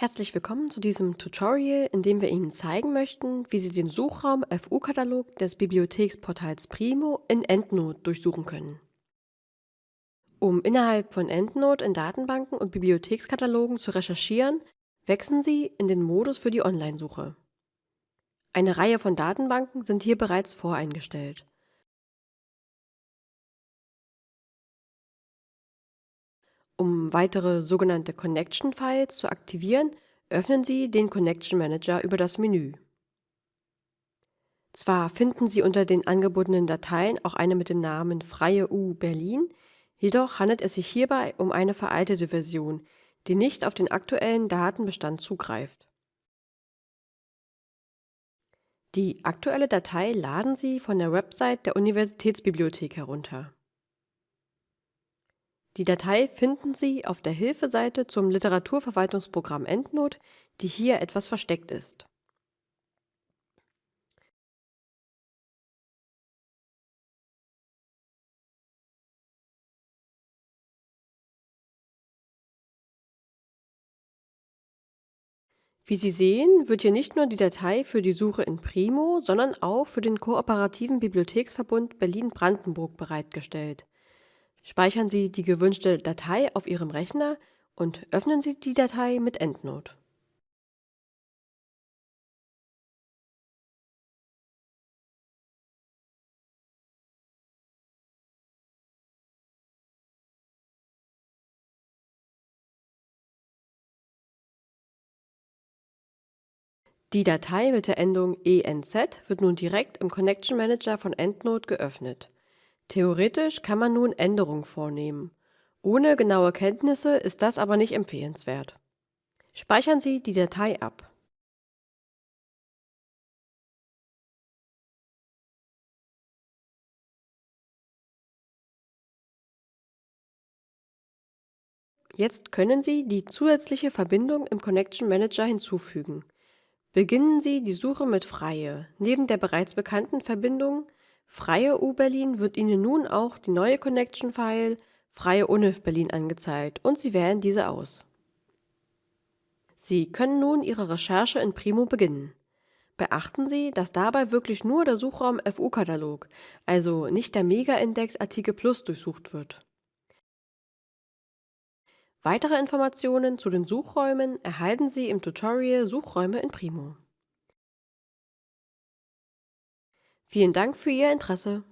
Herzlich willkommen zu diesem Tutorial, in dem wir Ihnen zeigen möchten, wie Sie den Suchraum FU-Katalog des Bibliotheksportals Primo in EndNote durchsuchen können. Um innerhalb von EndNote in Datenbanken und Bibliothekskatalogen zu recherchieren, wechseln Sie in den Modus für die Online-Suche. Eine Reihe von Datenbanken sind hier bereits voreingestellt. Um weitere sogenannte Connection Files zu aktivieren, öffnen Sie den Connection Manager über das Menü. Zwar finden Sie unter den angebotenen Dateien auch eine mit dem Namen Freie U Berlin, jedoch handelt es sich hierbei um eine veraltete Version, die nicht auf den aktuellen Datenbestand zugreift. Die aktuelle Datei laden Sie von der Website der Universitätsbibliothek herunter. Die Datei finden Sie auf der Hilfeseite zum Literaturverwaltungsprogramm EndNote, die hier etwas versteckt ist. Wie Sie sehen, wird hier nicht nur die Datei für die Suche in Primo, sondern auch für den Kooperativen Bibliotheksverbund Berlin-Brandenburg bereitgestellt. Speichern Sie die gewünschte Datei auf Ihrem Rechner und öffnen Sie die Datei mit EndNote. Die Datei mit der Endung enz wird nun direkt im Connection Manager von EndNote geöffnet. Theoretisch kann man nun Änderungen vornehmen. Ohne genaue Kenntnisse ist das aber nicht empfehlenswert. Speichern Sie die Datei ab. Jetzt können Sie die zusätzliche Verbindung im Connection Manager hinzufügen. Beginnen Sie die Suche mit Freie. Neben der bereits bekannten Verbindung Freie U-Berlin wird Ihnen nun auch die neue Connection-File Freie Univ Berlin angezeigt und Sie wählen diese aus. Sie können nun Ihre Recherche in Primo beginnen. Beachten Sie, dass dabei wirklich nur der Suchraum FU-Katalog, also nicht der Mega-Index Artikel Plus durchsucht wird. Weitere Informationen zu den Suchräumen erhalten Sie im Tutorial Suchräume in Primo. Vielen Dank für Ihr Interesse.